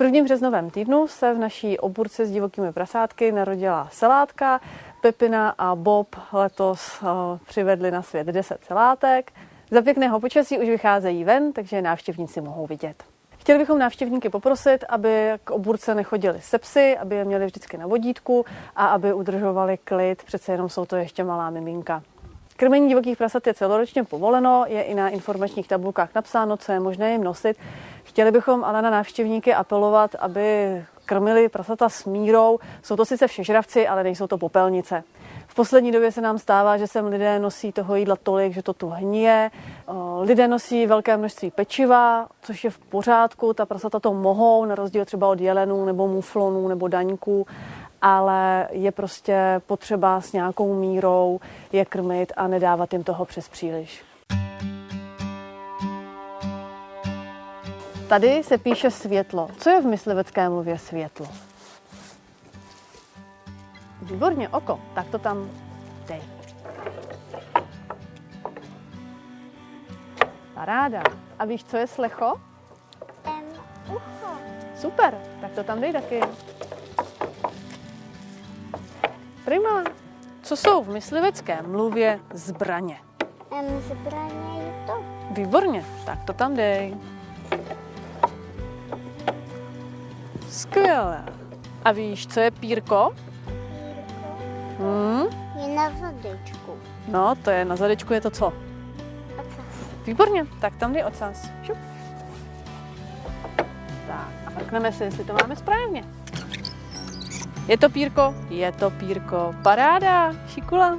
prvním březnovém týdnu se v naší oburce s divokými prasátky narodila selátka. Pepina a Bob letos uh, přivedli na svět 10 selátek. Za pěkného počasí už vycházejí ven, takže návštěvníci mohou vidět. Chtěli bychom návštěvníky poprosit, aby k oburce nechodili se psy, aby je měli vždycky na vodítku a aby udržovali klid, přece jenom jsou to ještě malá miminka. Krmení divokých prasat je celoročně povoleno, je i na informačních tabulkách napsáno, co je možné jim nosit. Chtěli bychom ale na návštěvníky apelovat, aby krmili prasata s mírou. Jsou to sice všežravci, ale nejsou to popelnice. V poslední době se nám stává, že sem lidé nosí toho jídla tolik, že to tu hníje. Lidé nosí velké množství pečiva, což je v pořádku. Ta prasata to mohou, na rozdíl třeba od jelenů nebo muflonů nebo daňků ale je prostě potřeba s nějakou mírou je krmit a nedávat jim toho přes příliš. Tady se píše světlo. Co je v myslivecké mluvě světlo? Výborně, oko. Tak to tam dej. Paráda. A víš, co je slecho? Um, ucho. Super, tak to tam dej taky. Prima. Co jsou v myslivecké mluvě zbraně? Um, zbraně je to. Výborně, tak to tam dej. Skvěle. A víš, co je pírko? Pírko Hmm? je na zadečku. No, to je na zadečku, je to co? Ocas. Výborně, tak tam dej ocas. Šup. Tak a mrkneme si, jestli to máme správně. Je to pírko? Je to pírko. Paráda, šikula.